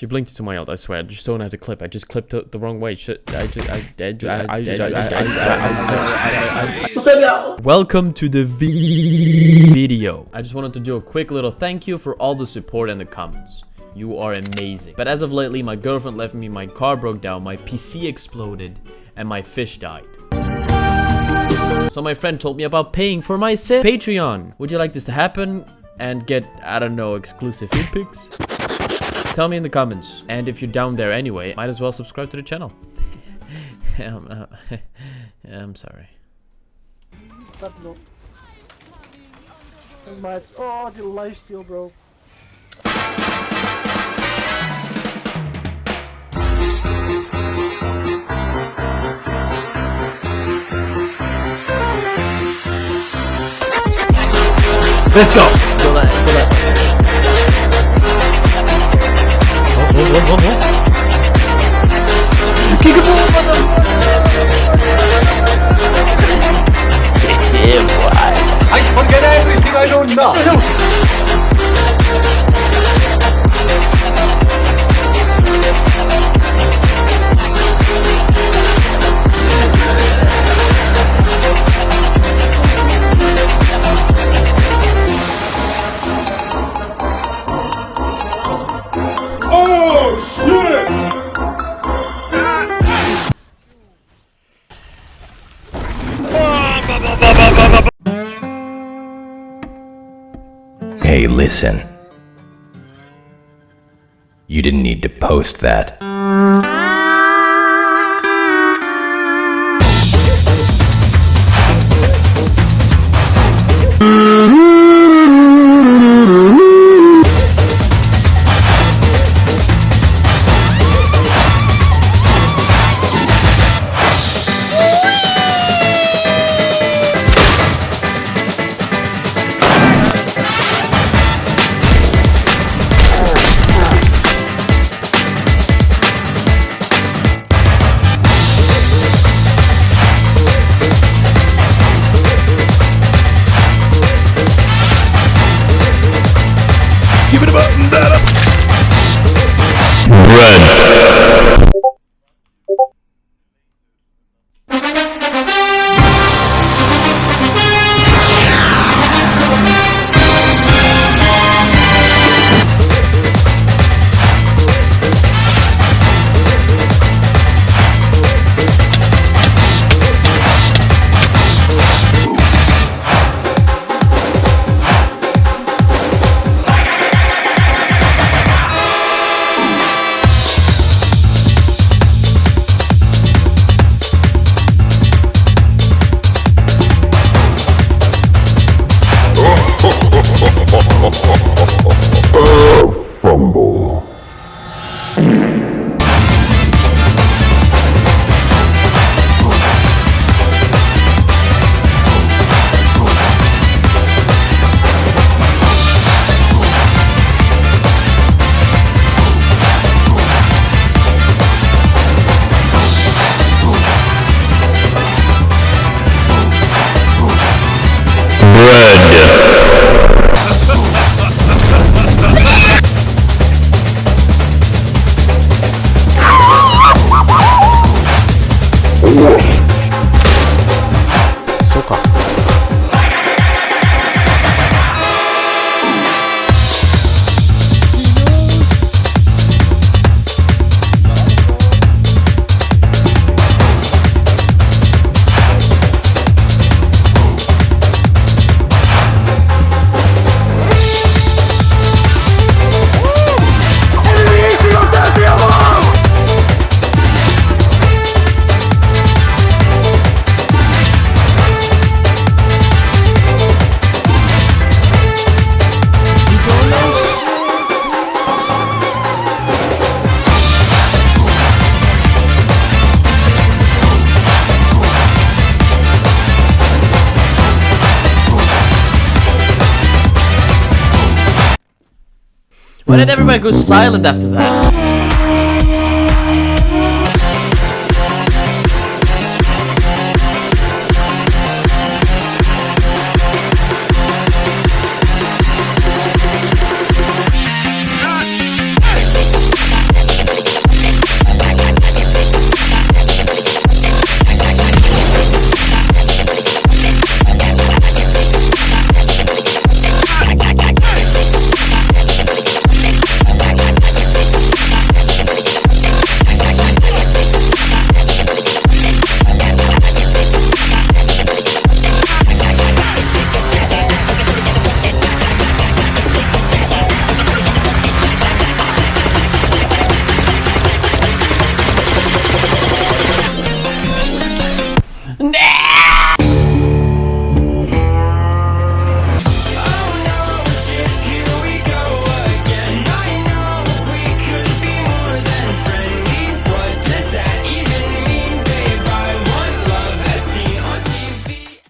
She blinked to my ult, I swear. I just don't have the clip. I just clipped it the wrong way. Shit. I just, I, I, I, Welcome to the video. I just wanted to do a quick little thank you for all the support and the comments. You are amazing. But as of lately, my girlfriend left me, my car broke down, my PC exploded, and my fish died. So my friend told me about paying for my sim Patreon. Would you like this to happen and get, I don't know, exclusive feed pics? Tell me in the comments. And if you're down there anyway, might as well subscribe to the channel. I'm, uh, I'm sorry. Oh, die lifesteal, bro. Let's go. Go that, go that. Oh, oh, oh, oh, oh. Kickable, Yeah, boy. I forget everything I know Hey, listen. You didn't need to post that. Brent. Why did everybody go silent after that?